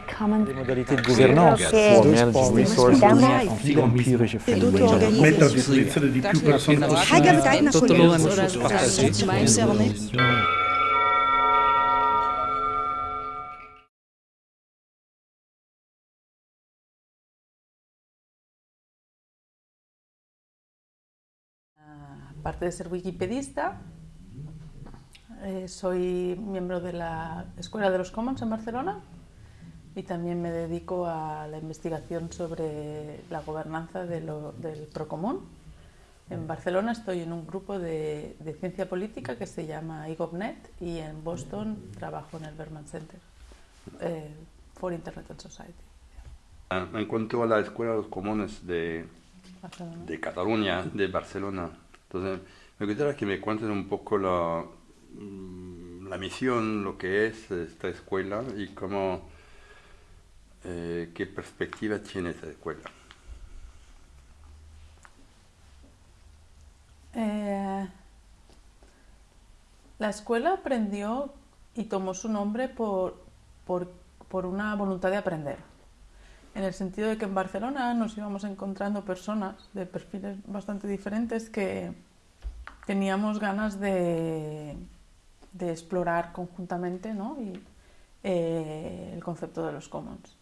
Die Modalität Gouvernance Mettre à disposition de plus personnes possibles. aparte de ser wikipedista, eh, soy miembro de la Escuela de los Commons en Barcelona y también me dedico a la investigación sobre la gobernanza de lo- del Procomún. En Barcelona estoy en un grupo de, de ciencia política que se llama IGOVNet y en Boston trabajo en el Berman Center eh, for Internet and Society. Ah, En cuanto a la Escuela de los Comunes de, Barcelona. de Cataluña, de Barcelona, entonces me gustaría que me cuenten un poco la, mm, la misión, lo que es esta escuela y cómo, eh, qué perspectiva tiene esta escuela. Eh, la escuela aprendió y tomó su nombre por, por, por una voluntad de aprender. En el sentido de que en Barcelona nos íbamos encontrando personas de perfiles bastante diferentes que teníamos ganas de, de explorar conjuntamente ¿no? y, eh, el concepto de los commons.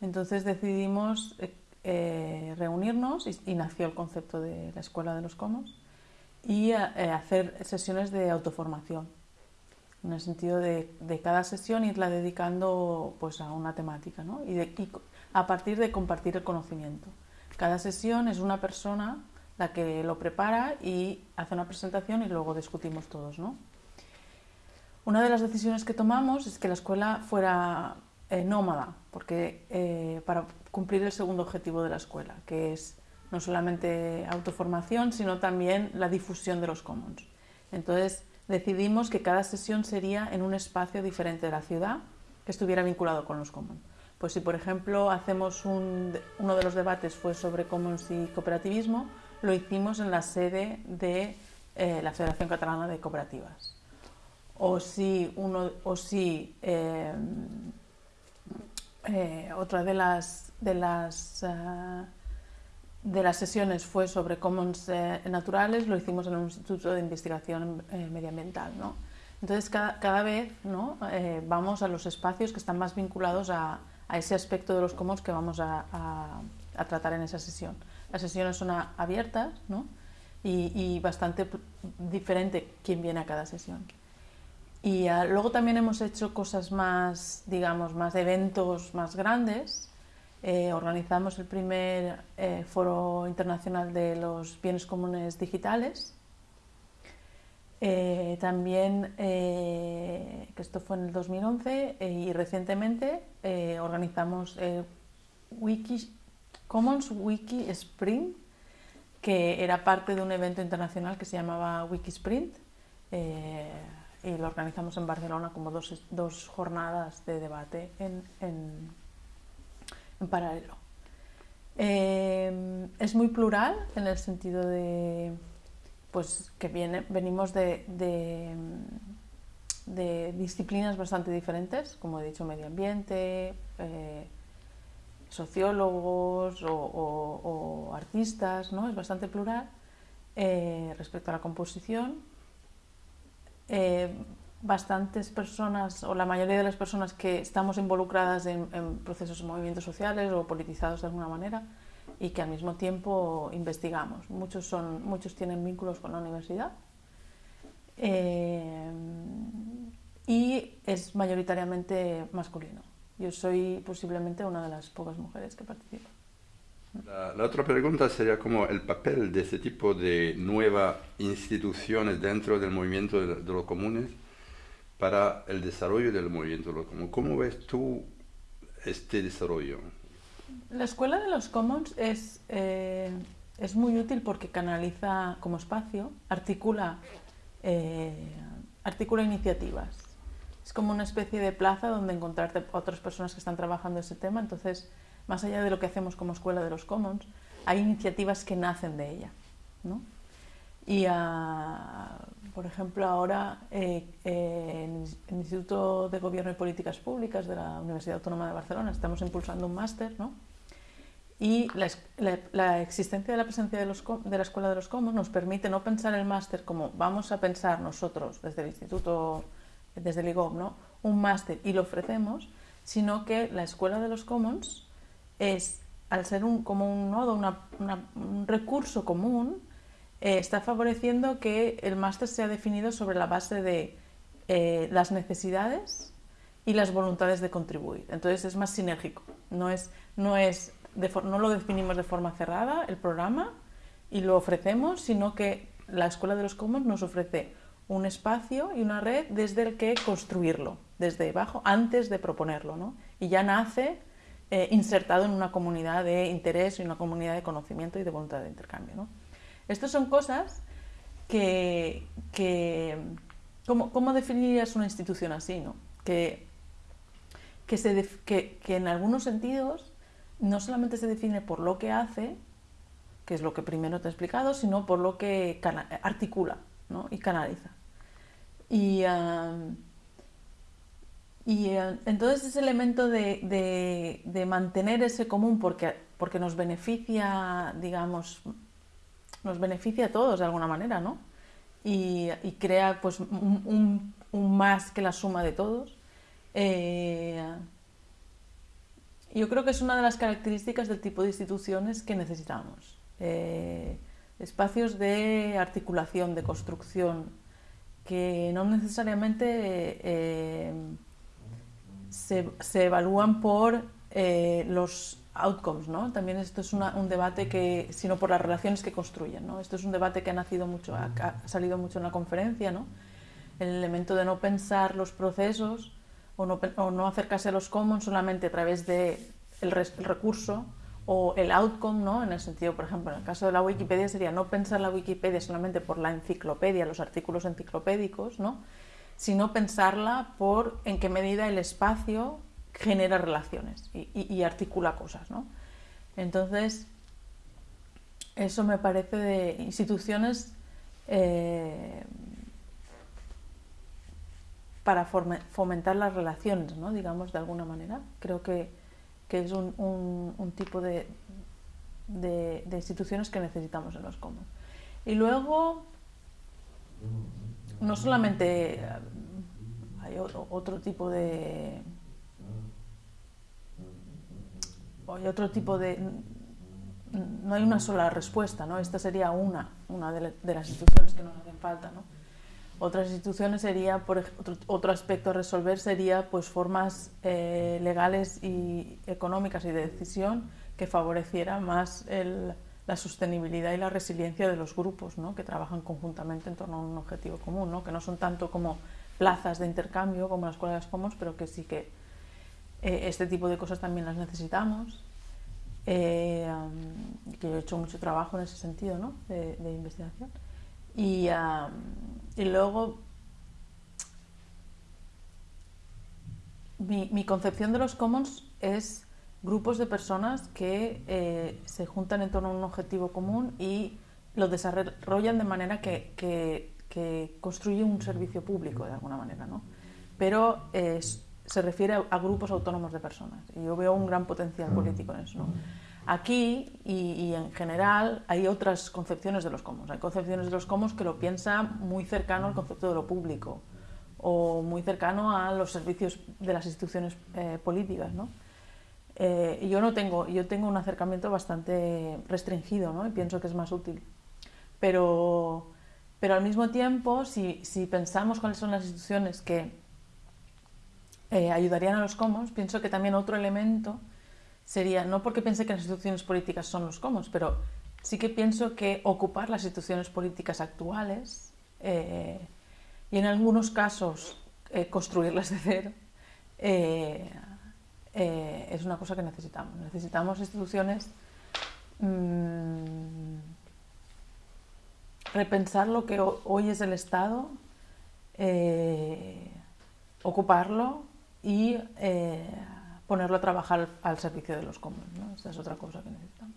Entonces decidimos eh, eh, reunirnos y, nació el concepto de la Escuela de los Commons y eh, hacer sesiones de autoformación, en el sentido de, cada sesión irla dedicando pues, a una temática ¿no? y, y a partir de compartir el conocimiento. Cada sesión es una persona la que lo prepara y hace una presentación y luego discutimos todos. ¿no? Una de las decisiones que tomamos es que la escuela fuera eh, nómada, porque eh, para cumplir el segundo objetivo de la escuela, que es no solamente autoformación, sino también la difusión de los commons. Entonces decidimos que cada sesión sería en un espacio diferente de la ciudad que estuviera vinculado con los commons. Pues si por ejemplo hacemos un, uno de los debates fue sobre commons y cooperativismo, lo hicimos en la sede de eh, la Federación Catalana de Cooperativas o si, uno, o si eh, eh, otra de las, de, las, ah, de las sesiones fue sobre commons eh, naturales, lo hicimos en un instituto de investigación eh, medioambiental. ¿no? Entonces, cada, cada vez ¿no? Eh, vamos a los espacios que están más vinculados a, a ese aspecto de los commons que vamos a, a- a tratar en esa sesión. Las sesiones son abiertas ¿no? y, y bastante diferente quién viene a cada sesión. Y ah, luego también hemos hecho cosas más, digamos, más eventos más grandes. Eh, organizamos el primer eh, foro internacional de los bienes comunes digitales. Eh, también, que esto fue en el 2011, eh, y recientemente organizamos el Wiki, Commons Wiki Sprint, que era parte de un evento internacional que se llamaba Wiki Sprint. Eh, y lo organizamos en Barcelona como dos, dos jornadas de debate en, en- en paralelo. Eh, es muy plural en el sentido de pues que viene, venimos de, de, disciplinas bastante diferentes, como he dicho, medio ambiente, eh, sociólogos o, artistas, ¿no? Es bastante plural eh, respecto a la composición. Eh, bastantes personas, o la mayoría de las personas que estamos involucradas en, procesos de movimientos sociales o politizados de alguna manera y que al mismo tiempo investigamos. Muchos, son, muchos tienen vínculos con la universidad eh, y es mayoritariamente masculino. Yo soy posiblemente una de las pocas mujeres que participan. La, la otra pregunta sería como el papel de este tipo de nuevas instituciones dentro del movimiento de, de los comunes para el desarrollo del movimiento de los comunes. ¿Cómo ves tú este desarrollo? La Escuela de los Commons es, eh, es muy útil porque canaliza como espacio, articula, eh, articula iniciativas. Es como una especie de plaza donde encontrarte otras personas que están trabajando ese tema. Entonces, más allá de lo que hacemos como Escuela de los Commons, hay iniciativas que nacen de ella. ¿no? Y, ah, por ejemplo, ahora eh, eh, en el Instituto de Gobierno y Políticas Públicas de la Universidad Autónoma de Barcelona estamos impulsando un máster, ¿no? Y la, existencia de la presencia de, la Escuela de los Commons nos permite no pensar el máster como vamos a pensar nosotros desde el Instituto, desde el IGOB, ¿no? un máster y lo ofrecemos, sino que la Escuela de los Commons es, al ser un, como un nodo, un recurso común, eh, está favoreciendo que el máster sea definido sobre la base de eh, las necesidades y las voluntades de contribuir. Entonces es más sinérgico, no, es, no, es de, no lo definimos de forma cerrada el programa y lo ofrecemos, sino que la Escuela de los Commons nos ofrece un espacio y una red desde el que construirlo, desde abajo, antes de proponerlo. ¿no? Y ya nace eh, insertado en una comunidad de interés y una comunidad de conocimiento y de voluntad de intercambio. ¿no? Estas son cosas que... que ¿cómo, ¿Cómo definirías una institución así? ¿no? Que, que, se que, que en algunos sentidos no solamente se define por lo que hace, que es lo que primero te he explicado, sino por lo que articula ¿no? y canaliza. Y, y uh, entonces ese elemento de, mantener ese común porque, porque nos beneficia, digamos, nos beneficia a todos de alguna manera, ¿no? Y, crea pues un, más que la suma de todos. Eh, yo creo que es una de las características del tipo de instituciones que necesitamos. Eh, espacios de articulación, de construcción, que no necesariamente eh, se, evalúan por eh, los outcomes, ¿no? También esto es un debate que, sino por las relaciones que construyen, ¿no? Esto es un debate que ha nacido mucho, ha, salido mucho en la conferencia, ¿no? El elemento de no pensar los procesos o no, acercarse a los commons solamente a través de el, res, el recurso o el outcome, ¿no? En el sentido, por ejemplo, en el caso de la Wikipedia sería no pensar la Wikipedia solamente por la enciclopedia, los artículos enciclopédicos, ¿no? Sino pensarla por en qué medida el espacio genera relaciones y, articula cosas, ¿no? Entonces, eso me parece de instituciones eh, para fomentar las relaciones, ¿no? digamos, de alguna manera. Creo que que es un, tipo de, de, de, instituciones que necesitamos en los commons. Y luego, no solamente hay otro, tipo de... Hay otro tipo de... No hay una sola respuesta, ¿no? Esta sería una, una de, de las instituciones que nos hacen falta, ¿no? Otras instituciones sería, por otro, otro aspecto a resolver sería pues formas eh, legales y económicas y de decisión que favoreciera más el, la sostenibilidad y la resiliencia de los grupos ¿no? que trabajan conjuntamente en torno a un objetivo común, ¿no? que no son tanto como plazas de intercambio como las escuelas Commons, pero que sí que eh, este tipo de cosas también las necesitamos. Eh, um, que he hecho mucho trabajo en ese sentido ¿no? de, de investigación. Y, um, y luego, mi, mi, concepción de los commons es grupos de personas que eh, se juntan en torno a un objetivo común y lo desarrollan de manera que, que, que construye un servicio público de alguna manera, ¿no? Pero eh, se refiere a, grupos autónomos de personas y yo veo un gran potencial político en eso, ¿no? Aquí y, y, en general hay otras concepciones de los commons. Hay concepciones de los commons que lo piensan muy cercano al concepto de lo público o muy cercano a los servicios de las instituciones eh, políticas. ¿no? Eh, yo no tengo, yo tengo un acercamiento bastante restringido ¿no? y pienso que es más útil. Pero, pero al mismo tiempo, si, si pensamos cuáles son las instituciones que eh, ayudarían a los commons, pienso que también otro elemento sería, no porque piense que las instituciones políticas son los commons, pero sí que pienso que ocupar las instituciones políticas actuales eh, y en algunos casos eh, construirlas de cero eh, eh, es una cosa que necesitamos. Necesitamos instituciones mmm, repensar lo que hoy es el Estado, eh, ocuparlo y eh, ponerlo a trabajar al servicio de los comunes. ¿no? Esta es otra cosa que necesitamos.